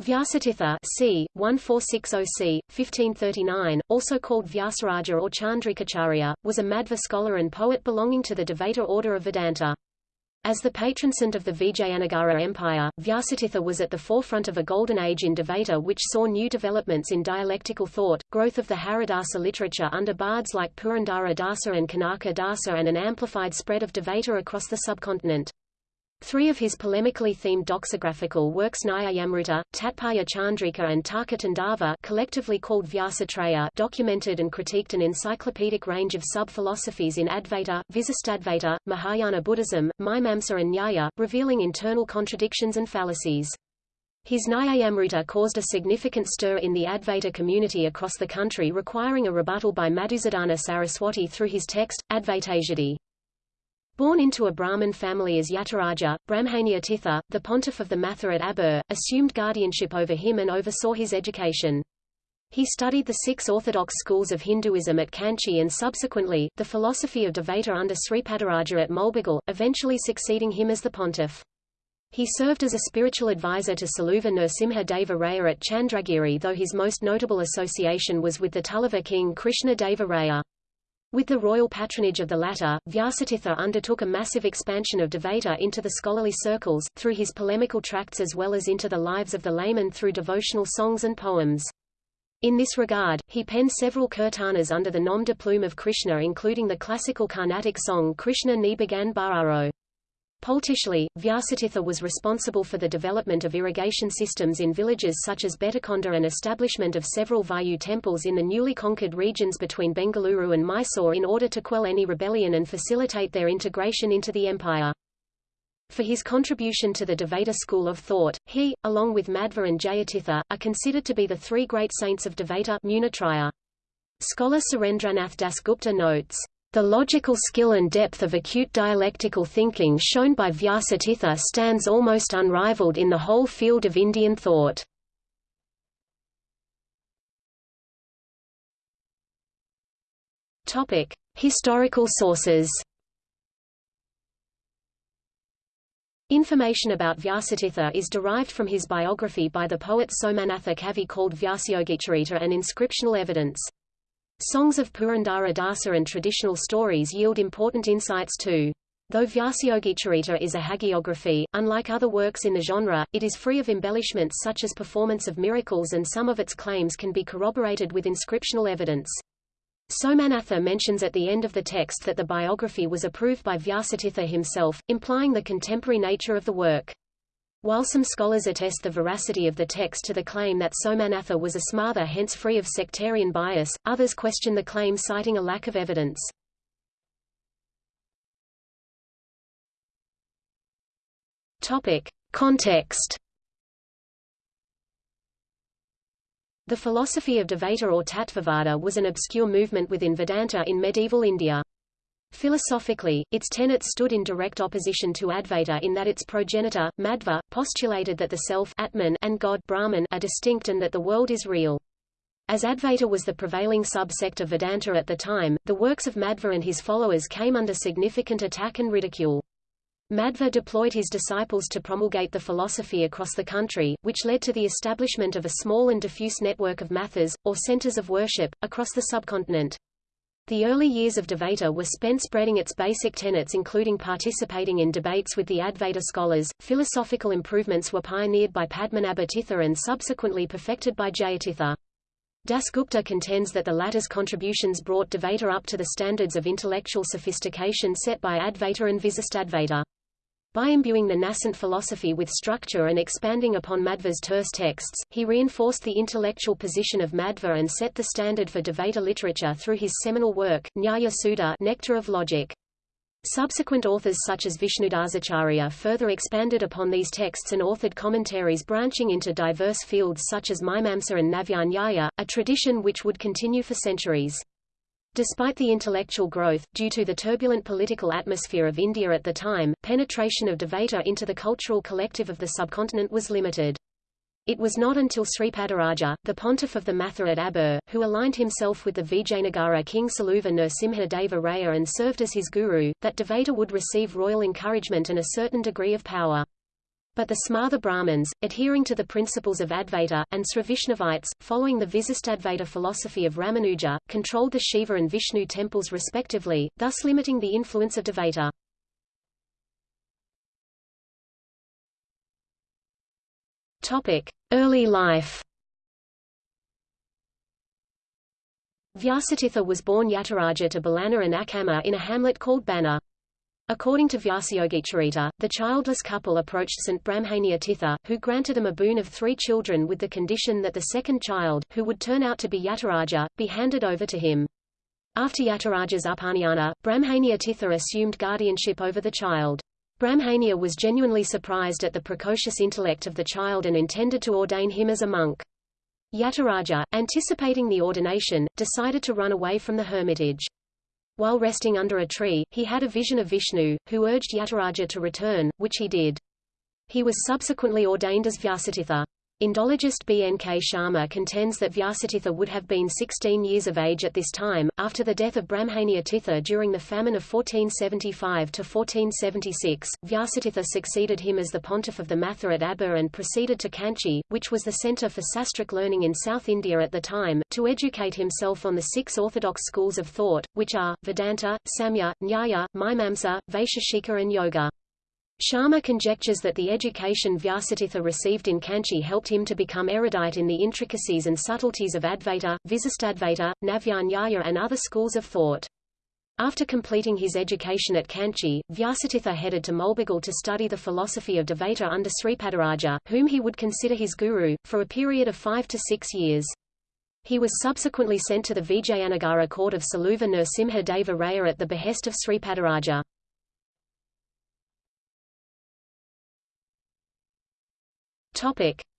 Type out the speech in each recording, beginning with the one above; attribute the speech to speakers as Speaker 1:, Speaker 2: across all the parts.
Speaker 1: Vyasatirtha c. 1460 c. 1539, also called Vyasaraja or Chandrikacharya, was a Madhva scholar and poet belonging to the Dvaita order of Vedanta. As the patron saint of the Vijayanagara Empire, Vyasatirtha was at the forefront of a golden age in Dvaita which saw new developments in dialectical thought, growth of the Haridasa literature under bards like Purandara Dasa and Kanaka Dasa and an amplified spread of Dvaita across the subcontinent. Three of his polemically themed doxographical works Nyayamrita, Tatparya Chandrika and Tarkatandava collectively called Vyasatraya documented and critiqued an encyclopedic range of sub-philosophies in Advaita, Visistadvaita, Mahayana Buddhism, Mimamsa and Nyaya, revealing internal contradictions and fallacies. His Nyayamrita caused a significant stir in the Advaita community across the country requiring a rebuttal by Madhusudana Saraswati through his text, Advaitasiddhi. Born into a Brahmin family as Yataraja, Brahmanyatitha, the pontiff of the Matha at Abur, assumed guardianship over him and oversaw his education. He studied the six orthodox schools of Hinduism at Kanchi and subsequently, the philosophy of Dvaita under Sripadaraja at Mulbagal, eventually succeeding him as the pontiff. He served as a spiritual advisor to Saluva Nrsimha Deva Raya at Chandragiri though his most notable association was with the Tulava king Krishna Deva Raya. With the royal patronage of the latter, Vyasatirtha undertook a massive expansion of Dvaita into the scholarly circles, through his polemical tracts as well as into the lives of the laymen through devotional songs and poems. In this regard, he penned several kirtanas under the nom de plume of Krishna including the classical Carnatic song Krishna Ni Bagan Politically, Vyasatirtha was responsible for the development of irrigation systems in villages such as Betakonda and establishment of several Vayu temples in the newly conquered regions between Bengaluru and Mysore in order to quell any rebellion and facilitate their integration into the empire. For his contribution to the Dvaita school of thought, he, along with Madhva and Jayatirtha, are considered to be the three great saints of Dvaita Munitraya. Scholar Surendranath Dasgupta notes, the logical skill and depth of acute dialectical thinking shown by Vyasatirtha stands almost unrivaled in the whole field of Indian thought. Topic: Historical sources. Information about Vyasatirtha is derived from his biography by the poet Somanatha Kavi called Vyasayogicharita and inscriptional evidence. Songs of Purandara Dasa and traditional stories yield important insights too. Though Vyasayogicharita is a hagiography, unlike other works in the genre, it is free of embellishments such as performance of miracles and some of its claims can be corroborated with inscriptional evidence. Somanatha mentions at the end of the text that the biography was approved by Vyasatirtha himself, implying the contemporary nature of the work. While some scholars attest the veracity of the text to the claim that Somanatha was a smartha hence free of sectarian bias, others question the claim citing a lack of evidence. Topic. Context The philosophy of Dvaita or Tattvavada was an obscure movement within Vedanta in medieval India. Philosophically, its tenets stood in direct opposition to Advaita in that its progenitor, Madhva, postulated that the self Atman and God Brahman are distinct and that the world is real. As Advaita was the prevailing subsect of Vedanta at the time, the works of Madhva and his followers came under significant attack and ridicule. Madhva deployed his disciples to promulgate the philosophy across the country, which led to the establishment of a small and diffuse network of mathas, or centers of worship, across the subcontinent. The early years of Dvaita were spent spreading its basic tenets including participating in debates with the Advaita scholars. Philosophical improvements were pioneered by Padmanabha and subsequently perfected by Jayatirtha. Dasgupta contends that the latter's contributions brought Dvaita up to the standards of intellectual sophistication set by Advaita and Visistadvaita. By imbuing the nascent philosophy with structure and expanding upon Madhva's terse texts, he reinforced the intellectual position of Madhva and set the standard for Dvaita literature through his seminal work, Nyaya Sudha Nectar of Logic. Subsequent authors such as Vishnudasacharya further expanded upon these texts and authored commentaries branching into diverse fields such as Mimamsa and Navyanyaya, a tradition which would continue for centuries. Despite the intellectual growth, due to the turbulent political atmosphere of India at the time, penetration of Dvaita into the cultural collective of the subcontinent was limited. It was not until Sripadaraja, the pontiff of the Matha at Abur, who aligned himself with the Vijayanagara king Saluva Nrsimha Deva Raya and served as his guru, that Dvaita would receive royal encouragement and a certain degree of power. But the Smartha Brahmins, adhering to the principles of Advaita, and Srivaishnavites, following the Visistadvaita philosophy of Ramanuja, controlled the Shiva and Vishnu temples respectively, thus limiting the influence of Dvaita. Early life. Vyasatirtha was born Yataraja to Balana and Akama in a hamlet called Banna. According to Vyasayogicharita, the childless couple approached St. Brahmania Tirtha, who granted them a boon of three children with the condition that the second child, who would turn out to be Yataraja, be handed over to him. After Yataraja's upanayana, Brahmania Tirtha assumed guardianship over the child. Brahmania was genuinely surprised at the precocious intellect of the child and intended to ordain him as a monk. Yataraja, anticipating the ordination, decided to run away from the hermitage. While resting under a tree, he had a vision of Vishnu, who urged Yataraja to return, which he did. He was subsequently ordained as Vyasatirtha. Indologist B. N. K. Sharma contends that Vyasatirtha would have been 16 years of age at this time, after the death of Brahmania Tirtha during the famine of 1475–1476. Vyasatirtha succeeded him as the pontiff of the Matha at Abba and proceeded to Kanchi, which was the centre for sastric learning in South India at the time, to educate himself on the six orthodox schools of thought, which are, Vedanta, Samya, Nyaya, Mimamsa, Vaisheshika and Yoga. Sharma conjectures that the education Vyasatirtha received in Kanchi helped him to become erudite in the intricacies and subtleties of Advaita, Visistadvaita, Navyanyaya and other schools of thought. After completing his education at Kanchi, Vyasatirtha headed to Mulbagal to study the philosophy of Dvaita under Sripadaraja, whom he would consider his guru, for a period of five to six years. He was subsequently sent to the Vijayanagara court of Saluva Nrsimha Deva Raya at the behest of Sripadaraja.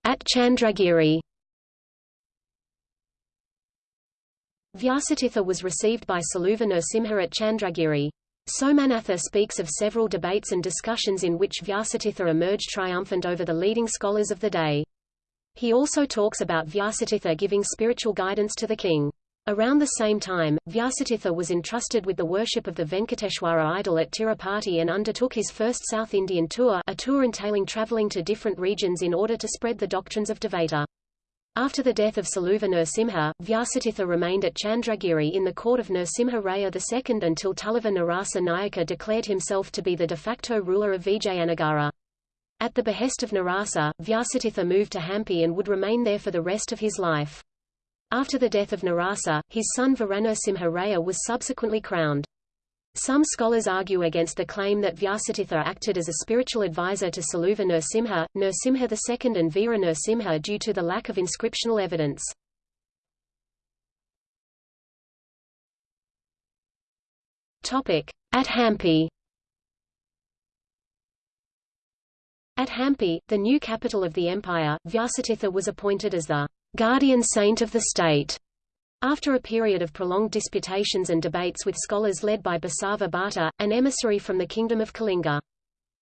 Speaker 1: At Chandragiri Vyasatirtha was received by Saluva Nrsimha at Chandragiri. Somanatha speaks of several debates and discussions in which Vyasatirtha emerged triumphant over the leading scholars of the day. He also talks about Vyasatirtha giving spiritual guidance to the king. Around the same time, Vyasatirtha was entrusted with the worship of the Venkateshwara idol at Tirupati and undertook his first South Indian tour a tour entailing travelling to different regions in order to spread the doctrines of Dvaita. After the death of Saluva Nrsimha, Vyasatirtha remained at Chandragiri in the court of Nrsimha Raya II until Tulava Narasa Nayaka declared himself to be the de facto ruler of Vijayanagara. At the behest of Narasa, Vyasatirtha moved to Hampi and would remain there for the rest of his life. After the death of Narasa, his son Varanarasimha Raya was subsequently crowned. Some scholars argue against the claim that Vyasatirtha acted as a spiritual advisor to Saluva Nrsimha, Nrsimha II and Veera Nrsimha due to the lack of inscriptional evidence. At Hampi At Hampi, the new capital of the empire, Vyasatirtha was appointed as the guardian saint of the state. After a period of prolonged disputations and debates with scholars led by Basava Bhatta, an emissary from the Kingdom of Kalinga.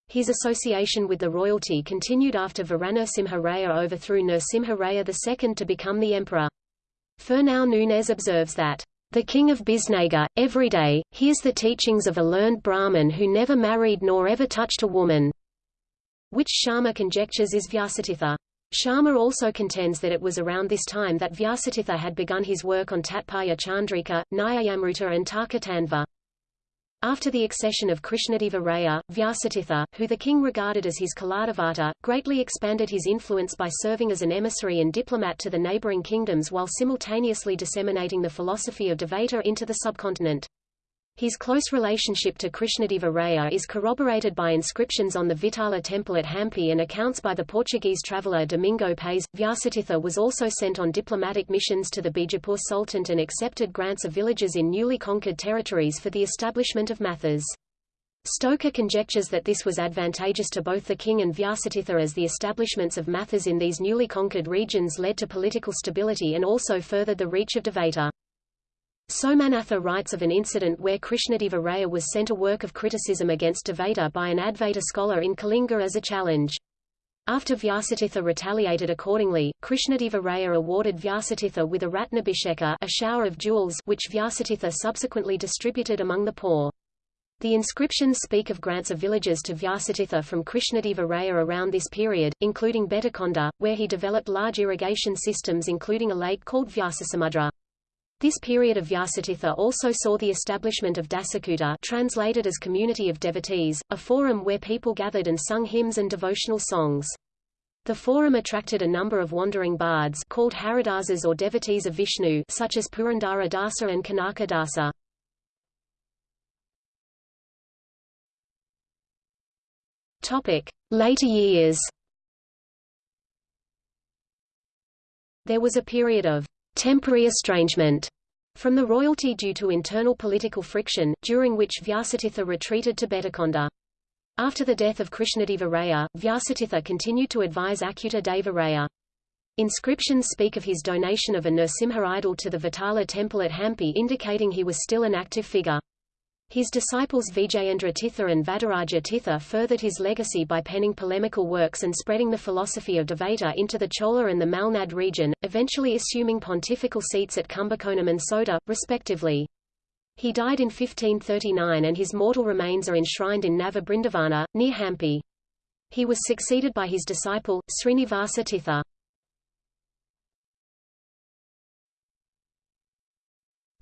Speaker 1: His association with the royalty continued after Varanarasimha Raya overthrew Nrsimha Raya II to become the emperor. Fernão Nunes observes that, "...the king of Biznagar, every day, hears the teachings of a learned Brahmin who never married nor ever touched a woman," which Sharma conjectures is Vyasatirtha. Sharma also contends that it was around this time that Vyasatirtha had begun his work on Tatparya Chandrika, Nyayamrita and Tarkatandava. After the accession of Krishnadeva Raya, Vyasatirtha, who the king regarded as his Kuladevata, greatly expanded his influence by serving as an emissary and diplomat to the neighboring kingdoms while simultaneously disseminating the philosophy of Dvaita into the subcontinent. His close relationship to Krishnadeva Raya is corroborated by inscriptions on the Vitala temple at Hampi and accounts by the Portuguese traveller Domingo Paes. Vyasatirtha was also sent on diplomatic missions to the Bijapur Sultanate and accepted grants of villages in newly conquered territories for the establishment of mathas. Stoker conjectures that this was advantageous to both the king and Vyasatirtha as the establishments of mathas in these newly conquered regions led to political stability and also furthered the reach of Dvaita. Somanatha writes of an incident where Krishnadeva Raya was sent a work of criticism against Dvaita by an Advaita scholar in Kalinga as a challenge. After Vyasatirtha retaliated accordingly, Krishnadeva Raya awarded Vyasatirtha with a Ratnabhisheka a shower of jewels which Vyasatirtha subsequently distributed among the poor. The inscriptions speak of grants of villages to Vyasatirtha from Krishnadeva Raya around this period, including Betakonda, where he developed large irrigation systems including a lake called Vyasasamudra. This period of Vyasatirtha also saw the establishment of Dasakuta translated as Community of Devotees, a forum where people gathered and sung hymns and devotional songs. The forum attracted a number of wandering bards called Haridasas or devotees of Vishnu such as Purandara Dasa and Kanaka Dasa. Later years. There was a period of temporary estrangement from the royalty due to internal political friction, during which Vyasatirtha retreated to Betakonda. After the death of Krishnadeva Raya, Vyasatirtha continued to advise Achyuta Deva Raya. Inscriptions speak of his donation of a Nrsimha idol to the Vitala temple at Hampi indicating he was still an active figure. His disciples Vijayendra Tirtha and Vadiraja Tirtha furthered his legacy by penning polemical works and spreading the philosophy of Dvaita into the Chola and the Malnad region, eventually assuming pontifical seats at Kumbakonam and Sota, respectively. He died in 1539 and his mortal remains are enshrined in Nava Brindavana, near Hampi. He was succeeded by his disciple, Srinivasa Tirtha.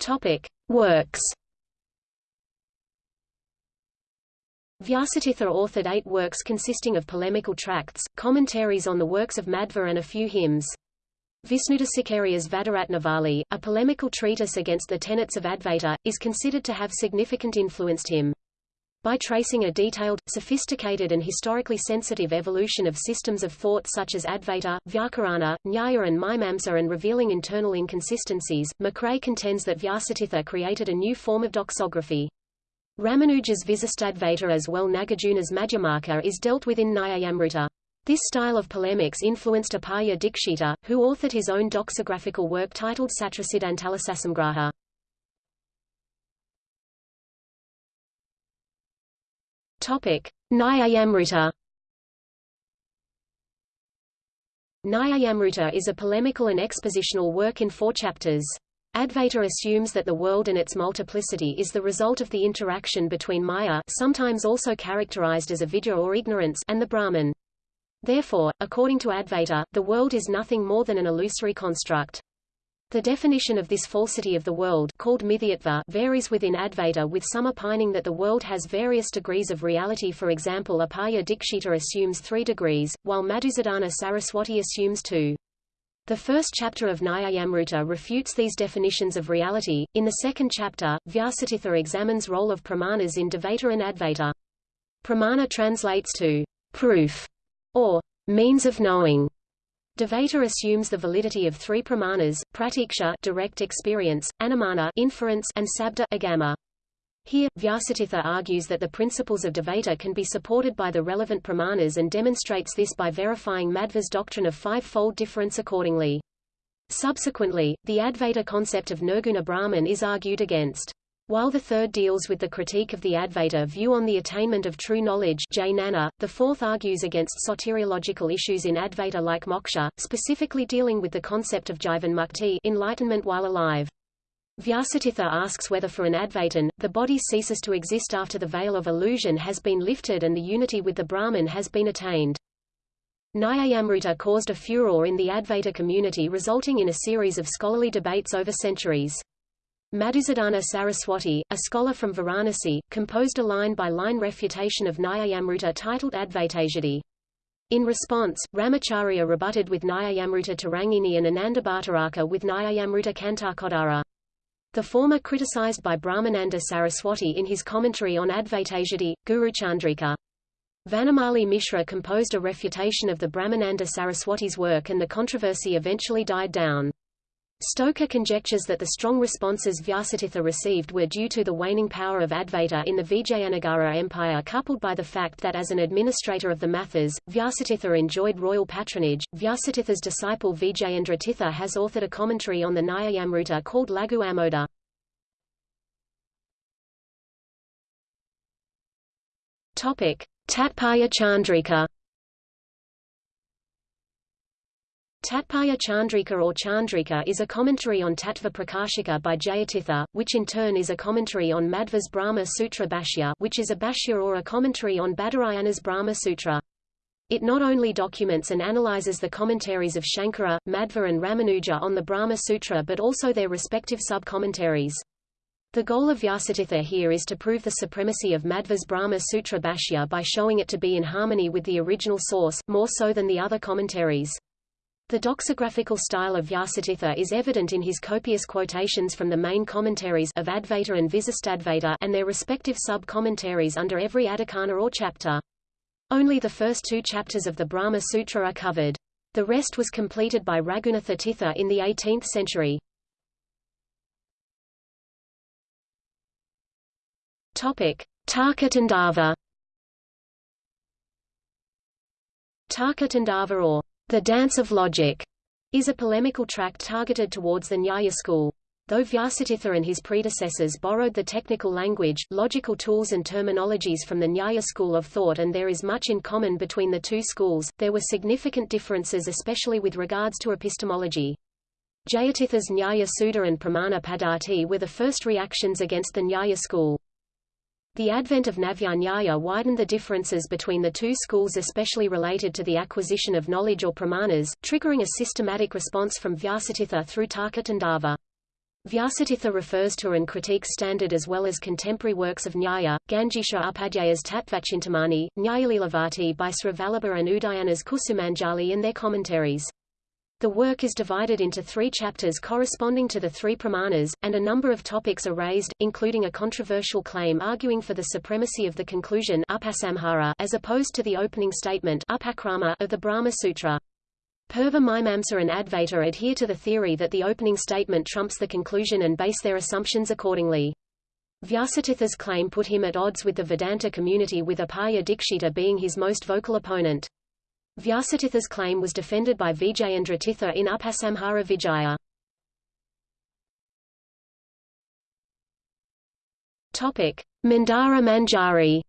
Speaker 1: Topic. Works Vyasatirtha authored eight works consisting of polemical tracts, commentaries on the works of Madhva and a few hymns. Visnudasakarya's Vadaratnavali, a polemical treatise against the tenets of Advaita, is considered to have significant influenced him. By tracing a detailed, sophisticated and historically sensitive evolution of systems of thought such as Advaita, Vyakarana, Nyaya and Mimamsa and revealing internal inconsistencies, McRae contends that Vyasatirtha created a new form of doxography. Ramanuja's Visistadvaita as well Nagarjuna's Madhyamaka is dealt with in Nyayamrita. This style of polemics influenced Apaya Dikshita, who authored his own doxographical work titled Satrasiddhantalasasamgraha. Topic: Nyayamrita. Nyayamrita is a polemical and expositional work in four chapters. Advaita assumes that the world and its multiplicity is the result of the interaction between Maya sometimes also characterized as avidya or ignorance and the Brahman. Therefore, according to Advaita, the world is nothing more than an illusory construct. The definition of this falsity of the world called mithyatva varies within Advaita with some opining that the world has various degrees of reality for example Apaya Dikshita assumes three degrees, while Madhusudana Saraswati assumes two. The first chapter of Nyayamrita refutes these definitions of reality. In the second chapter, Vyasatirtha examines role of pramanas in Dvaita and Advaita. Pramana translates to proof or means of knowing. Dvaita assumes the validity of three pramanas: pratyaksha direct experience, anumana inference, and sabda agama. Here, Vyasatirtha argues that the principles of Dvaita can be supported by the relevant pramanas and demonstrates this by verifying Madhva's doctrine of five-fold difference accordingly. Subsequently, the Advaita concept of Nirguna Brahman is argued against. While the third deals with the critique of the Advaita view on the attainment of true knowledge Jnana, the fourth argues against soteriological issues in Advaita like moksha, specifically dealing with the concept of jivan mukti enlightenment while alive. Vyasatirtha asks whether for an Advaitin, the body ceases to exist after the veil of illusion has been lifted and the unity with the Brahman has been attained. Nyayamrita caused a furor in the Advaita community resulting in a series of scholarly debates over centuries. Madhusudana Saraswati, a scholar from Varanasi, composed a line-by-line -line refutation of Nyayamrita titled Advaitasiddhi. In response, Ramacharya rebutted with Nyayamrita Tarangini and Anandabhattaraka with Nyayamrita Kantakodara. The former criticized by Brahmananda Saraswati in his commentary on Advaitasiddhi, Guru Chandrika. Vanamali Mishra composed a refutation of the Brahmananda Saraswati's work and the controversy eventually died down. Stoker conjectures that the strong responses Vyasatirtha received were due to the waning power of Advaita in the Vijayanagara Empire coupled by the fact that as an administrator of the Mathas, Vyasatirtha enjoyed royal patronage. Vyasatirtha's disciple Vijayendra Tirtha has authored a commentary on the Nyayamrita called Lagu Amoda. Topic: Tatparya Chandrika Tatparya Chandrika or Chandrika is a commentary on Tattva Prakashika by Jayatirtha, which in turn is a commentary on Madhva's Brahma Sutra Bhashya which is a bhashya or a commentary on Badarayana's Brahma Sutra. It not only documents and analyzes the commentaries of Shankara, Madhva and Ramanuja on the Brahma Sutra but also their respective sub-commentaries. The goal of Vyasatirtha here is to prove the supremacy of Madhva's Brahma Sutra Bhashya by showing it to be in harmony with the original source, more so than the other commentaries. The doxographical style of Vyasatirtha is evident in his copious quotations from the main commentaries of Advaita and Visistadvaita and their respective sub-commentaries under every adhikarana or chapter. Only the first two chapters of the Brahma Sutra are covered. The rest was completed by Raghunatha Tirtha in the 18th century. Topic: Tarkatandava. Tarkatandava or the Dance of Logic is a polemical tract targeted towards the Nyaya school. Though Vyasatirtha and his predecessors borrowed the technical language, logical tools and terminologies from the Nyaya school of thought and there is much in common between the two schools, there were significant differences especially with regards to epistemology. Jayatirtha's Nyaya Sudha and Pramana Paddhati were the first reactions against the Nyaya school. The advent of Navyanyaya widened the differences between the two schools especially related to the acquisition of knowledge or pramanas, triggering a systematic response from Vyasatirtha through Tarkatandava. Vyasatirtha refers to and critiques standard as well as contemporary works of Nyaya, Gangesha Upadhyaya's Tattvachintamani, Nyayalilavati by Sravallabha and Udayana's Kusumanjali and their commentaries. The work is divided into three chapters corresponding to the three pramanas, and a number of topics are raised, including a controversial claim arguing for the supremacy of the conclusion as opposed to the opening statement of the Brahma Sutra. Purva Mimamsa and Advaita adhere to the theory that the opening statement trumps the conclusion and base their assumptions accordingly. Vyasatirtha's claim put him at odds with the Vedanta community with Apaya Dikshita being his most vocal opponent. Vyasatirtha's claim was defended by Vijayendra Tirtha in Upasamhara Vijaya. Mandara Manjari.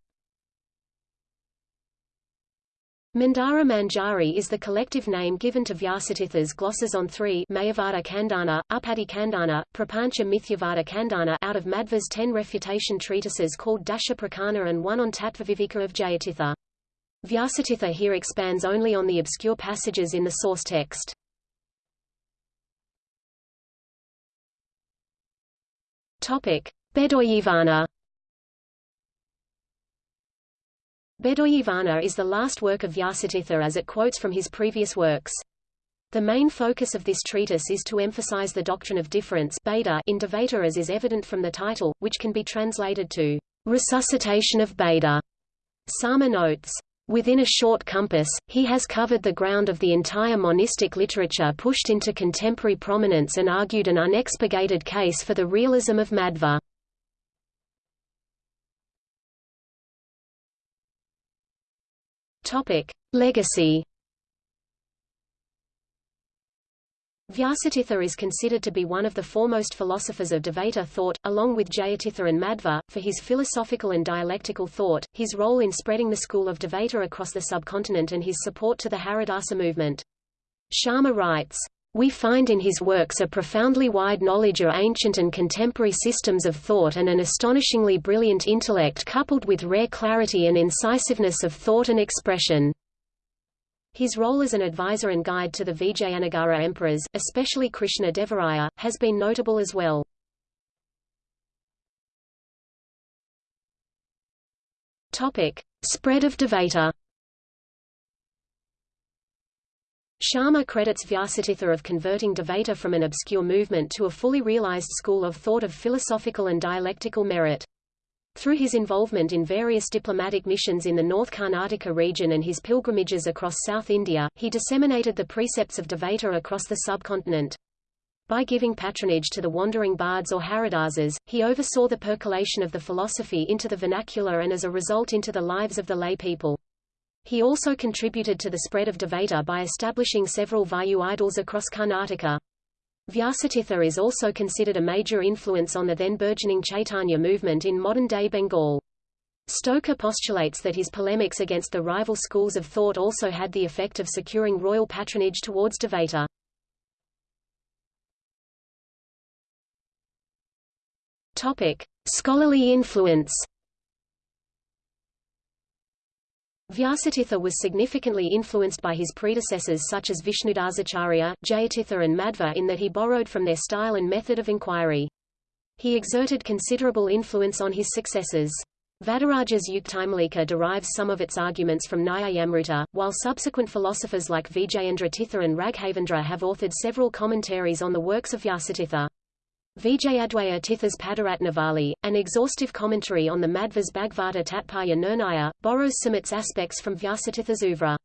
Speaker 1: Mandara Manjari is the collective name given to Vyasatirtha's glosses on three Mayavada Khandana, Upadi Khandana, Prapancha Mithyavada Khandana out of Madhva's ten refutation treatises called Dasha Prakana and one on Tattvaviveka of Jayatirtha. Vyasatirtha here expands only on the obscure passages in the source text. Bedoyivana. Bedoyivana is the last work of Vyasatirtha as it quotes from his previous works. The main focus of this treatise is to emphasize the doctrine of difference in Dvaita as is evident from the title, which can be translated to resuscitation of beta. Sharma notes, Within a short compass, he has covered the ground of the entire monistic literature pushed into contemporary prominence and argued an unexpurgated case for the realism of Madhva. Legacy Vyasatirtha is considered to be one of the foremost philosophers of Dvaita thought, along with Jayatirtha and Madhva, for his philosophical and dialectical thought, his role in spreading the school of Dvaita across the subcontinent and his support to the Haridasa movement. Sharma writes, we find in his works a profoundly wide knowledge of ancient and contemporary systems of thought and an astonishingly brilliant intellect coupled with rare clarity and incisiveness of thought and expression. His role as an advisor and guide to the Vijayanagara emperors, especially Krishna Devaraya, has been notable as well. Topic: Spread of Dvaita. Sharma credits Vyasatirtha of converting Dvaita from an obscure movement to a fully realized school of thought of philosophical and dialectical merit. Through his involvement in various diplomatic missions in the North Karnataka region and his pilgrimages across South India, he disseminated the precepts of Dvaita across the subcontinent. By giving patronage to the wandering bards or haridasas, he oversaw the percolation of the philosophy into the vernacular and as a result into the lives of the lay people. He also contributed to the spread of Dvaita by establishing several Vayu idols across Karnataka. Vyasatirtha is also considered a major influence on the then burgeoning Chaitanya movement in modern-day Bengal. Stoker postulates that his polemics against the rival schools of thought also had the effect of securing royal patronage towards Devata. Topic: Scholarly influence. Vyasatirtha was significantly influenced by his predecessors such as Vishnudasacharya, Jayatirtha and Madhva in that he borrowed from their style and method of inquiry. He exerted considerable influence on his successors. Vadaraja's Yuktimalika derives some of its arguments from Nyayamrita, while subsequent philosophers like Vijayendra Tirtha and Raghavendra have authored several commentaries on the works of Vyasatirtha. Vijayadwaya Tirtha's Padaratnavali, an exhaustive commentary on the Madhva's Bhagavata Tatparya Nirnaya, borrows some its aspects from Vyasatirtha's oeuvre.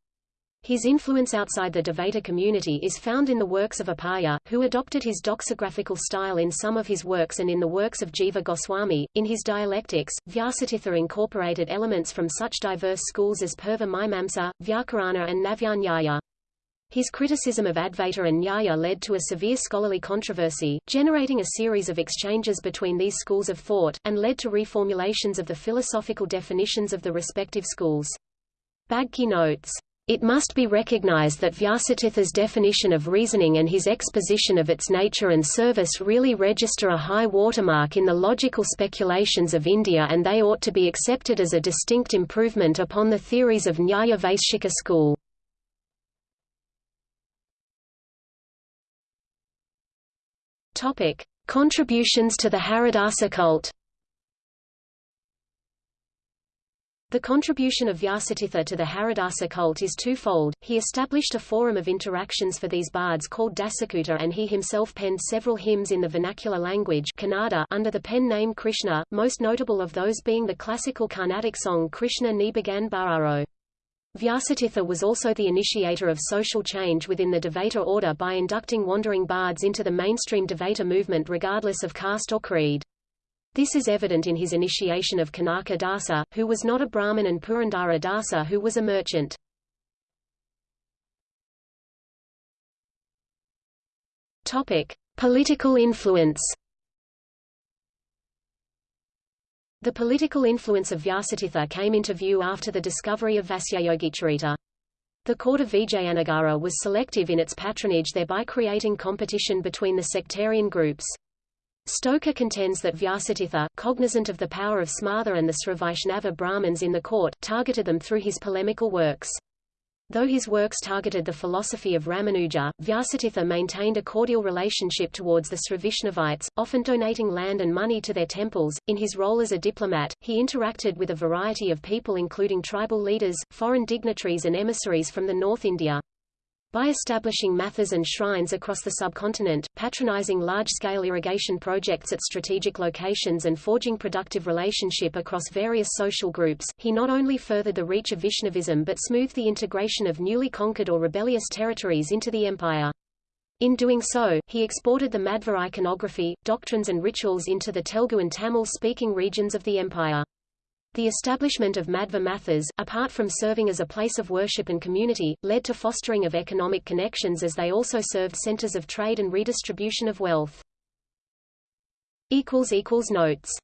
Speaker 1: His influence outside the Dvaita community is found in the works of Apaya, who adopted his doxographical style in some of his works and in the works of Jiva Goswami. In his dialectics, Vyasatirtha incorporated elements from such diverse schools as Purva Mimamsa, Vyakarana and Navyanyaya. His criticism of Advaita and Nyaya led to a severe scholarly controversy, generating a series of exchanges between these schools of thought, and led to reformulations of the philosophical definitions of the respective schools. Bagchi notes, it must be recognized that Vyasatirtha's definition of reasoning and his exposition of its nature and service really register a high watermark in the logical speculations of India and they ought to be accepted as a distinct improvement upon the theories of Nyaya Vaisheshika school. Topic: Contributions to the Haridasa cult. The contribution of Vyasatirtha to the Haridasa cult is twofold. He established a forum of interactions for these bards called Dasakuta and he himself penned several hymns in the vernacular language Kannada under the pen name Krishna, most notable of those being the classical Carnatic song Krishna Ni Bagan Bararo. Vyasatirtha was also the initiator of social change within the Dvaita order by inducting wandering bards into the mainstream Dvaita movement regardless of caste or creed. This is evident in his initiation of Kanaka Dasa, who was not a Brahmin and Purandara Dasa who was a merchant. Topic: Political influence. The political influence of Vyasatirtha came into view after the discovery of Vyasayogicharita. The court of Vijayanagara was selective in its patronage thereby creating competition between the sectarian groups. Stoker contends that Vyasatirtha, cognizant of the power of Smartha and the Srivaishnava Brahmins in the court, targeted them through his polemical works. Though his works targeted the philosophy of Ramanuja, Vyasatirtha maintained a cordial relationship towards the Srivaishnavites, often donating land and money to their temples. In his role as a diplomat, he interacted with a variety of people including tribal leaders, foreign dignitaries and emissaries from the North India. By establishing mathas and shrines across the subcontinent, patronizing large-scale irrigation projects at strategic locations and forging productive relationship across various social groups, he not only furthered the reach of Vaishnavism but smoothed the integration of newly conquered or rebellious territories into the empire. In doing so, he exported the Madhva iconography, doctrines and rituals into the Telugu and Tamil-speaking regions of the empire. The establishment of Madhva Mathas, apart from serving as a place of worship and community, led to fostering of economic connections as they also served centers of trade and redistribution of wealth. Notes